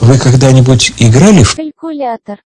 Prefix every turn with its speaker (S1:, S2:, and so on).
S1: Вы когда-нибудь играли в
S2: Калькулятор.